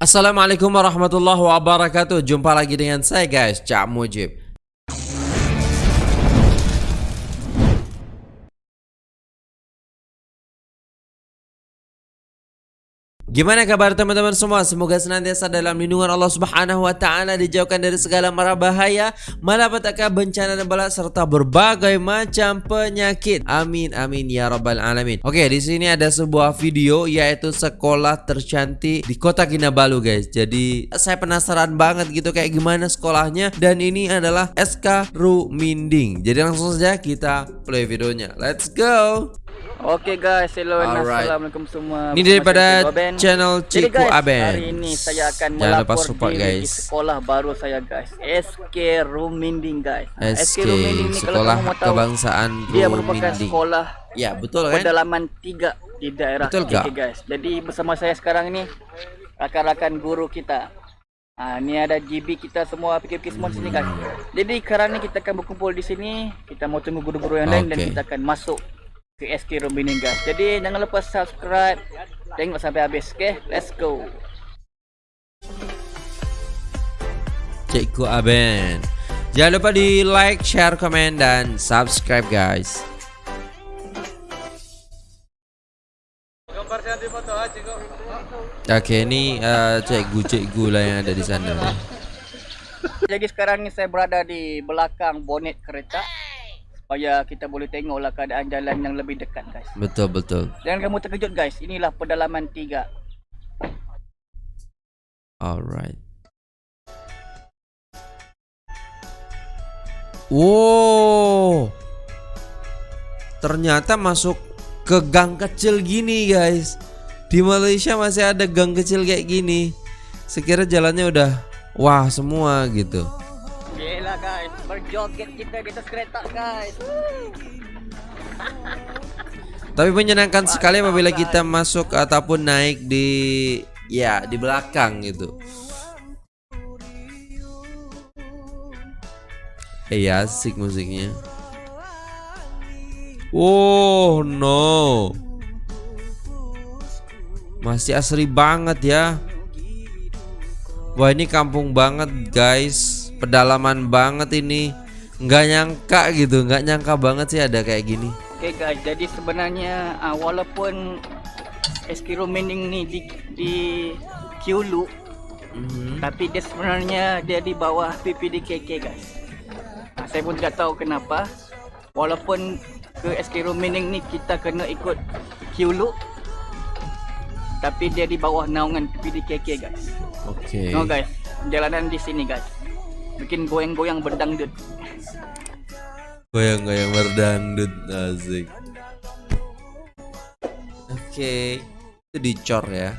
Assalamualaikum warahmatullahi wabarakatuh. Jumpa lagi dengan saya guys. Cak Mujib Gimana kabar teman-teman semua? Semoga senantiasa dalam lindungan Allah Subhanahu wa taala dijauhkan dari segala mara bahaya, malapetaka, bencana dan bala serta berbagai macam penyakit. Amin amin ya rabbal alamin. Oke, di sini ada sebuah video yaitu sekolah tercantik di Kota Kinabalu, guys. Jadi saya penasaran banget gitu kayak gimana sekolahnya dan ini adalah SK Ruminding. Jadi langsung saja kita play videonya. Let's go. Oke guys, hello and Alright. assalamualaikum semua. Ini daripada channel Jadi guys, Aben. Hari ini saya akan Jangan melapor support, diri di guys. sekolah baru saya guys. SK Ruminding guys. Nah, SK Ruminding ni kalau Sekolah kamu mau tahu, Kebangsaan dia merupakan sekolah Ya, betul kan? pedalaman tiga di daerah Betul KK tak? guys. Jadi bersama saya sekarang ini rakan-rakan guru kita. Ah, ni ada GB kita semua PKP semua di sini guys. Jadi sekarang ni kita akan berkumpul di sini. Kita mau tunggu guru-guru yang lain dan Okey. kita akan masuk ke SK guys. Jadi jangan lupa subscribe. Tengok sampai habis. Okay, let's go. Cikgu Aben. Jangan lupa di like, share, komen, dan subscribe guys. Oke, ini eh, cikgu-cikgu lah yang ada di sana. Jadi sekarang ni saya berada di belakang bonet kereta supaya kita boleh tengoklah keadaan jalan yang lebih dekat guys. Betul betul. Jangan kamu terkejut guys. Inilah pedalaman tiga. Alright. Wow. Ternyata masuk ke gang kecil gini guys. Di Malaysia masih ada gang kecil kayak gini. Sekira jalannya udah wah semua gitu. Berjoget kita di atas kereta guys. Tapi menyenangkan sekali apabila kita masuk ataupun naik di ya di belakang gitu. Iya asik musiknya. Oh no. Masih asri banget ya. Wah ini kampung banget guys. Pedalaman banget ini. Nggak nyangka gitu, nggak nyangka banget sih ada kayak gini. Oke okay guys, jadi sebenarnya uh, walaupun Eskiro Mining ni di di Kiulu, Mhm. tapi dia sebenarnya dia di bawah PPDKK guys. Uh, saya pun tidak tahu kenapa. Walaupun ke Eskiro Mining ni kita kena ikut Kiulu, tapi dia di bawah naungan PPDKK guys. Oke. No guys, jalanan di sini guys. Bikin goyang-goyang berdangdut. Goyang-goyang berdangdut asik. Oke, itu dicor ya.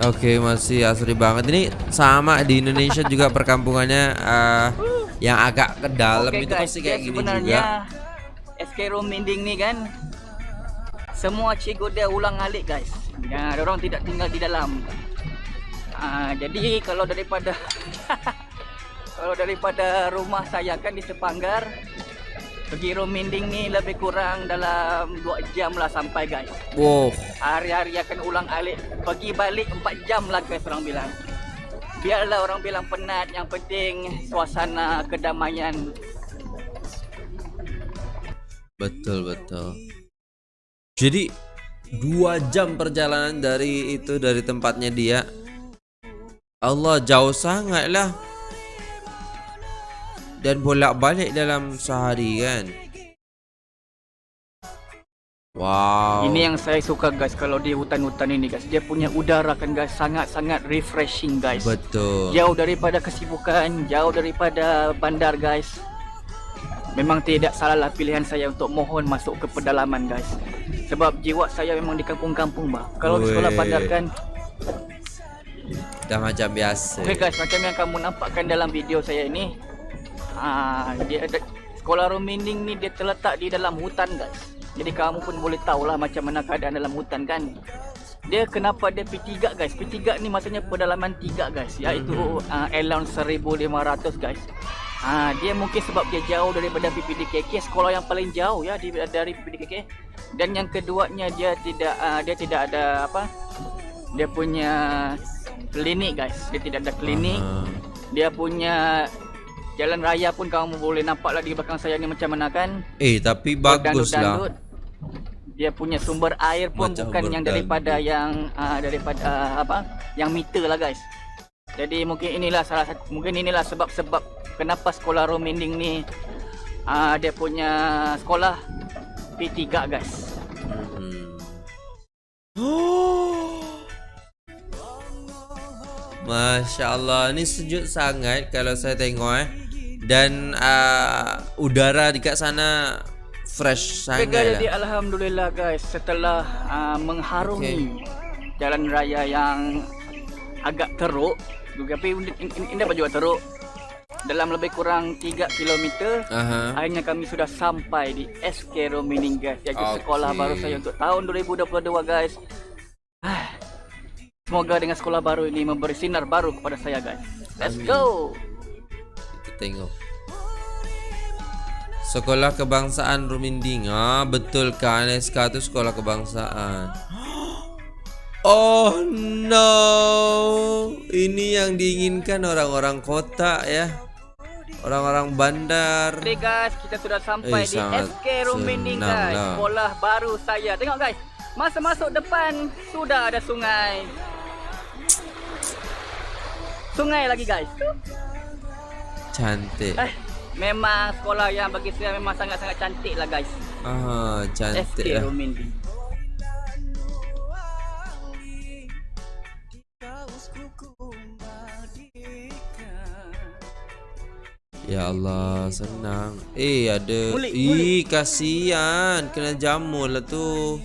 Oke, masih asri banget. Ini sama di Indonesia juga perkampungannya eh, yang agak ke dalam Oke, itu guys, pasti kayak gini juga. SK Rominding ni kan semua cikgu dia ulang alik guys. Ya, orang tidak tinggal di dalam. Ah, jadi kalau daripada kalau daripada rumah saya kan di Sepanggar pergi Rominding ni lebih kurang dalam 2 jam lah sampai guys. Wow, Hari-hari akan ulang alik Pergi balik 4 jam lah guys orang bilang Biarlah orang bilang penat Yang penting suasana kedamaian betul betul. Jadi dua jam perjalanan dari itu dari tempatnya dia. Allah jauh sangat lah. Dan bolak-balik dalam sehari kan. Wow. Ini yang saya suka guys Kalau di hutan-hutan ini guys Dia punya udara kan guys Sangat-sangat refreshing guys betul. Jauh daripada kesibukan Jauh daripada bandar guys Memang tidak salahlah pilihan saya untuk mohon masuk ke pedalaman guys Sebab jiwa saya memang di kampung-kampung bah Kalau di sekolah bandar kan Dah macam biasa. Okey guys, macam yang kamu nampakkan dalam video saya ini ah dia sekolah Rominding ni dia terletak di dalam hutan guys. Jadi kamu pun boleh tahulah macam mana keadaan dalam hutan kan. Dia kenapa dia P3 guys? P3 ni maksudnya pedalaman 3 guys. Iaitu mm -hmm. uh, allowance 1500 guys. Ha, dia mungkin sebab dia jauh daripada PPDKK sekolah yang paling jauh ya dari PPDKK dan yang keduanya dia tidak uh, dia tidak ada apa dia punya klinik guys. Dia tidak ada klinik. Uh -huh. dia punya jalan raya pun kamu boleh nampak lah di belakang saya ni macam mana kan? Eh tapi bagus lah dia punya sumber air pun macam bukan yang daripada yang uh, daripada uh, apa yang meter lah guys jadi mungkin inilah salah satu mungkin inilah sebab-sebab kenapa sekolah Rominding ni uh, dia punya sekolah P3 guys. Hmm. Masya Allah, ni sejuk sangat kalau saya tengok eh. Dan uh, udara di kat sana fresh sangat. Okay, jadi lah. alhamdulillah guys, setelah uh, mengharungi okay. jalan raya yang agak teruk, tapi ini, dapat juga teruk dalam lebih kurang 3 km uh-huh. akhirnya kami sudah sampai di SK Romining guys iaitu okay. sekolah baru saya untuk tahun 2022 guys semoga dengan sekolah baru ini memberi sinar baru kepada saya guys let's Amin. go kita tengok Sekolah Kebangsaan Ruminding Ah betul kan SK tu sekolah kebangsaan. Oh no. Ini yang diinginkan orang-orang kota ya. Orang-orang bandar. Oke guys, kita sudah sampai eh, di SK Ruminding guys lah. Sekolah baru saya. Tengok guys. Masa masuk depan Sudah ada sungai. Sungai lagi guys. Cantik. Eh, Memang sekolah yang bagi saya Memang sangat-sangat cantik lah guys Ah, cantik SK lah. Ya Allah, senang. Eh, ada. Mulik, Ih, kasihan. Kena jamur lah tu.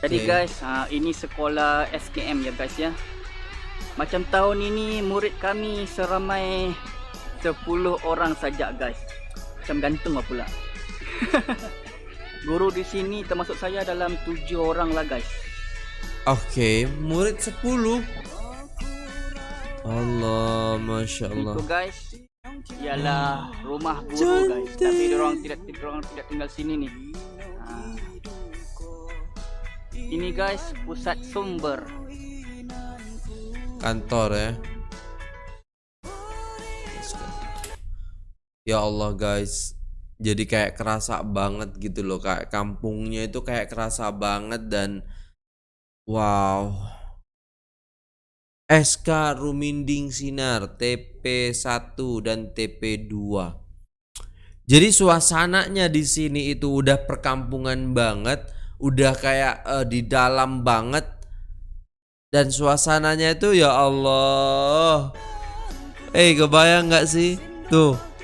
Jadi okay. guys, uh, ini sekolah SKM ya guys ya. Macam tahun ini murid kami seramai 10 orang saja guys. Macam gantung lah pula. Guru di sini termasuk saya dalam 7 orang lah guys. Okay, murid 10. Allah, masya Allah. Itu guys, ialah rumah guru Cantik. guys. Tapi orang tidak orang tidak tinggal sini nih. Ha. Ini guys pusat sumber. Kantor ya. Ya Allah guys, jadi kayak kerasa banget gitu loh kayak kampungnya itu kayak kerasa banget dan wow SK Ruminding Sinar TP1 dan TP2. Jadi suasananya di sini itu udah perkampungan banget, udah kayak uh, di dalam banget. Dan suasananya itu ya Allah. Eh, hey, kebayang nggak sih? Tuh.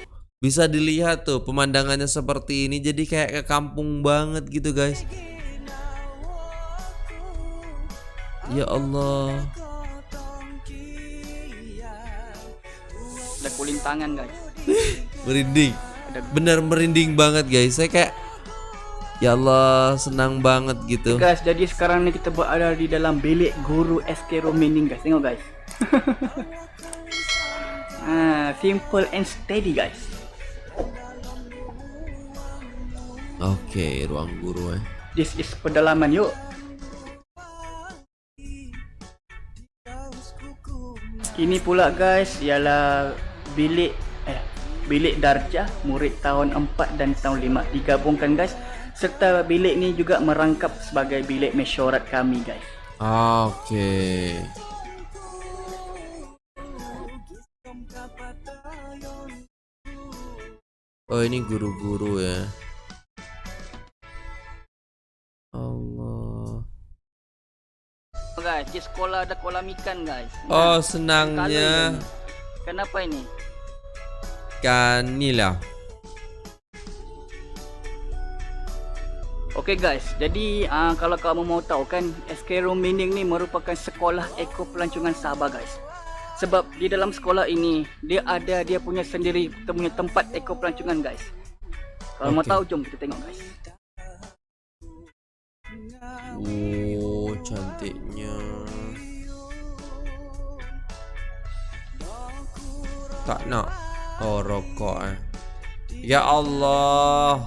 Bisa dilihat tuh pemandangannya seperti ini jadi kayak ke kampung banget gitu, guys. Ya Allah. ada kulintangan guys. Merinding. Bener merinding banget guys. Saya kayak ya Allah senang banget gitu. Guys jadi sekarang ini kita berada di dalam bilik guru SK Romining guys. Tengok guys. Ah, simple and steady guys okay, ruang guru eh this is pedalaman yuk ini pula guys ialah bilik eh bilik darjah murid tahun 4 dan tahun 5 digabungkan guys serta bilik ni juga merangkap sebagai bilik mesyuarat kami guys. Okey. Oh ini guru-guru ya. Di sekolah ada kolam ikan guys. Oh senangnya. Kenapa ini? Kanila. Okay guys, jadi uh, kalau kamu mau tahu kan SK Room Meaning ni merupakan sekolah eko pelancongan Sabah guys. Sebab di dalam sekolah ini dia ada dia punya sendiri punya tempat eko pelancongan guys. Kalau okay. mau tahu jom kita tengok guys. Oh. cantiknya. Tak nak. Oh, rokok eh. Ya Allah.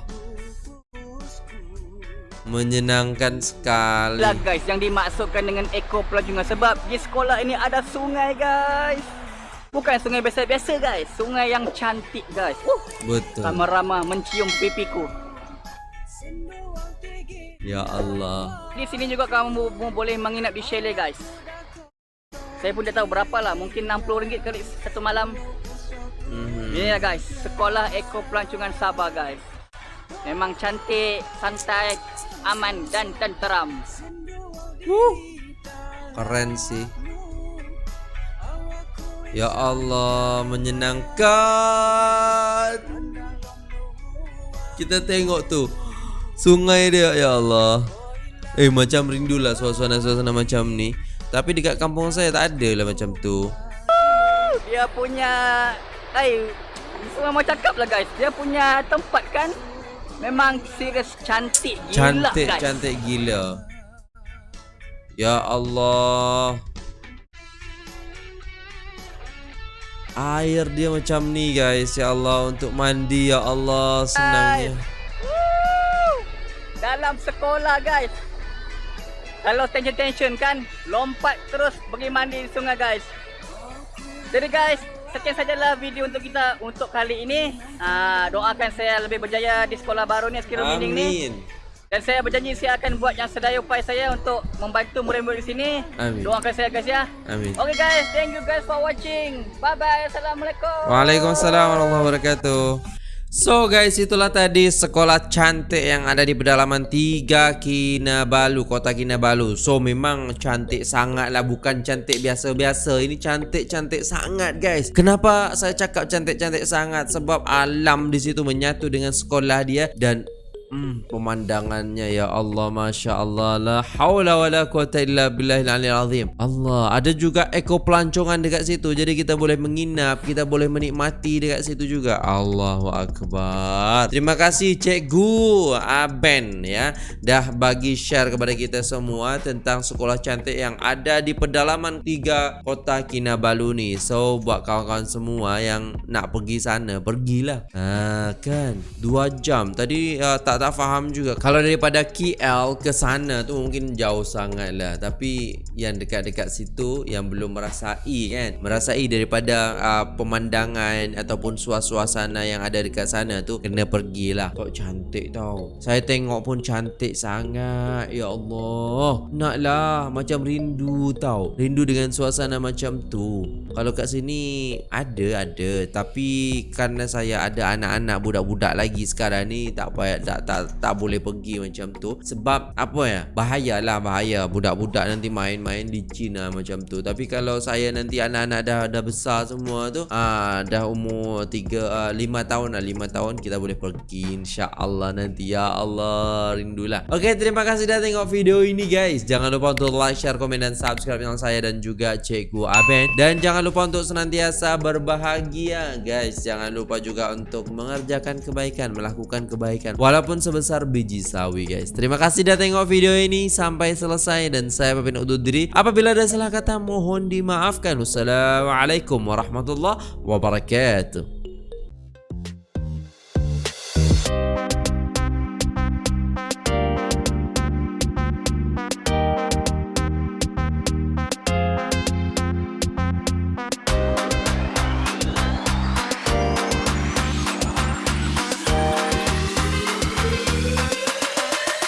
Menyenangkan sekali. Lah guys, yang dimaksudkan dengan eko pelancongan sebab di sekolah ini ada sungai guys. Bukan sungai biasa-biasa guys, sungai yang cantik guys. Uh, Betul. ramah-ramah mencium pipiku. Ya Allah. Di sini juga kamu bo- boleh menginap di chalet guys. Saya pun tak tahu berapa lah, mungkin RM60 kali satu malam. Mhm. Ini lah guys, sekolah eko pelancongan Sabah guys. Memang cantik, santai, aman dan tenteram. Keren sih. Ya Allah, menyenangkan. Kita tengok tuh sungai dia ya Allah. Eh macam rindulah suasana-suasana macam ni. Tapi dekat kampung saya tak ada lah macam tu. Dia punya Semua mau cakap lah guys. Dia punya tempat kan Memang serius cantik gila Cantik guys. cantik gila. Ya Allah. Air dia macam ni guys. Ya Allah untuk mandi Ya Allah. Senangnya! Dalam sekolah guys. Kalau tension-tension kan Lompat terus pergi mandi di sungai guys. Jadi guys Sekian sajalah video untuk kita Untuk kali ini Ah, Doakan saya lebih berjaya di sekolah baru ni Skill Meaning ni Dan saya berjanji saya akan buat yang sedaya upaya saya untuk membantu murid-murid di sini. Amin. Doakan saya guys ya. Amin Okay guys, thank you guys for watching. Bye bye. Assalamualaikum. Waalaikumsalam warahmatullahi wabarakatuh So guys itulah tadi sekolah cantik yang ada di pedalaman 3 Kinabalu Kota Kinabalu. So memang cantik sangat lah Bukan cantik biasa-biasa. Ini cantik-cantik sangat guys. Kenapa saya cakap cantik-cantik sangat? Sebab alam di situ menyatu dengan sekolah dia Dan Hmm, pemandangannya ya Allah Masya Allah. La hawla wa la quwata illa billahil aliyil azim. Allah Ada juga eko pelancongan dekat situ. Jadi kita boleh menginap Kita boleh menikmati dekat situ juga. Allahu Akbar. Terima kasih Cikgu Aben ya. Dah bagi share kepada kita semua Tentang sekolah cantik yang ada di pedalaman tiga kota Kinabalu ni. So buat kawan-kawan semua yang nak pergi sana Pergilah. Ha, Kan? Dua jam. Tadi uh, tak tak faham juga. Kalau daripada KL ke sana tu mungkin jauh sangat lah. Tapi yang dekat-dekat situ Yang belum merasai kan. Merasai daripada uh, pemandangan Ataupun suasana yang ada dekat sana tu Kena pergilah. Kok cantik tau. Saya tengok pun cantik sangat. Ya Allah. Naklah Macam rindu tau. Rindu dengan suasana macam tu. Kalau kat sini Ada ada. Tapi Kerana saya ada anak-anak Budak-budak lagi sekarang ni Tak payah tak, tak, tak boleh pergi macam tu. Sebab Apa ya? Bahayalah bahaya. Budak-budak nanti main-main di China macam tu. Tapi kalau saya nanti anak-anak dah dah besar semua tu ah Dah umur 3 uh, 5 tahun lah. 5 tahun kita boleh pergi InsyaAllah nanti. Ya Allah Rindulah. Okay terima kasih dah tengok video ini guys. Jangan lupa untuk like, share, komen dan subscribe channel saya Dan juga Cikgu Aben. Dan jangan lupa untuk senantiasa berbahagia guys. Jangan lupa juga untuk mengerjakan kebaikan Melakukan kebaikan. Walaupun sebesar biji sawi guys. Terima kasih dah tengok video ini Sampai selesai Dan saya pamit undur diri. Apabila ada salah kata mohon dimaafkan. Wassalamualaikum warahmatullahi wabarakatuh